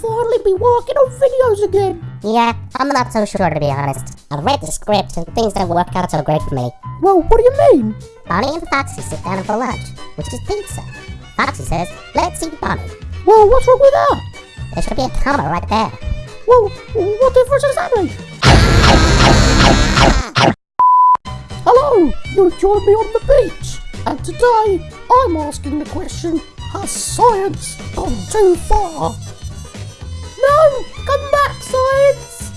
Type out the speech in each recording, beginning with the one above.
finally be working on videos again. Yeah, I'm not so sure to be honest. I've read the script and things don't work out so great for me. Well, what do you mean? Bonnie and Foxy sit down for lunch, which is pizza. Foxy says, let's eat Bonnie. Well, what's wrong with that? There should be a comma right there. Well, what difference does that make? Hello, you joined me on the beach, and today I'm asking the question, has science gone too far? No, come back, science!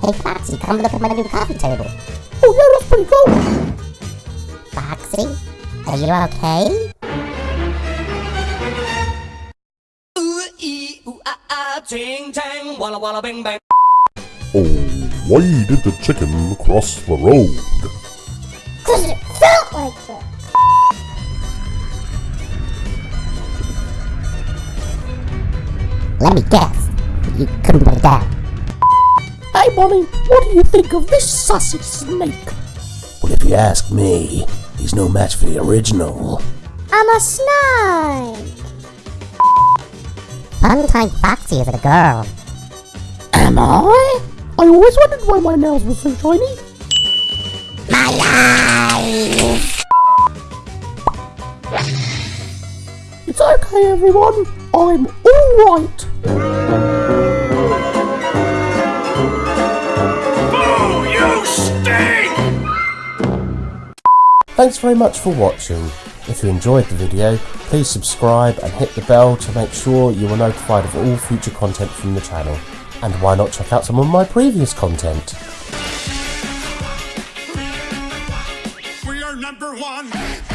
Hey Foxy, come look at my new coffee table. Oh yeah, that's pretty cool. Foxy, are you okay? Ooh, ee, ooh, ah, ah, ting, tang, walla, walla, bing, bang. Oh, why did the chicken cross the road? Cause it felt like it. Let me guess. You couldn't put it down. Hey, Bonnie, what do you think of this sassy snake? Well, if you ask me, he's no match for the original. I'm a snake. Fun time Foxy is a girl. Am I? I always wondered why my nails were so shiny. My life! It's okay, everyone. I'm alright. Oh, Thanks very much for watching. If you enjoyed the video, please subscribe and hit the bell to make sure you are notified of all future content from the channel. And why not check out some of my previous content? We are number one.